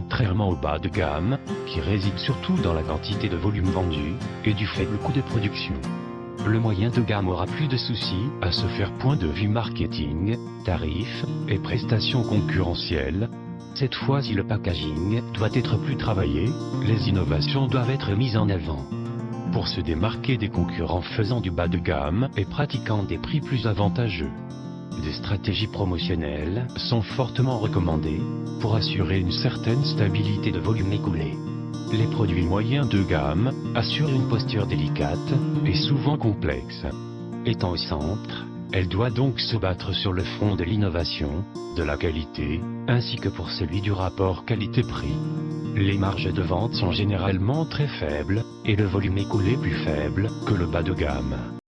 contrairement au bas de gamme, qui réside surtout dans la quantité de volume vendu, et du faible coût de production. Le moyen de gamme aura plus de soucis à se faire point de vue marketing, tarifs et prestations concurrentielles. Cette fois-ci le packaging doit être plus travaillé, les innovations doivent être mises en avant. Pour se démarquer des concurrents faisant du bas de gamme et pratiquant des prix plus avantageux. Des stratégies promotionnelles sont fortement recommandées pour assurer une certaine stabilité de volume écoulé. Les produits moyens de gamme assurent une posture délicate et souvent complexe. Étant au centre, elle doit donc se battre sur le front de l'innovation, de la qualité, ainsi que pour celui du rapport qualité-prix. Les marges de vente sont généralement très faibles, et le volume écoulé plus faible que le bas de gamme.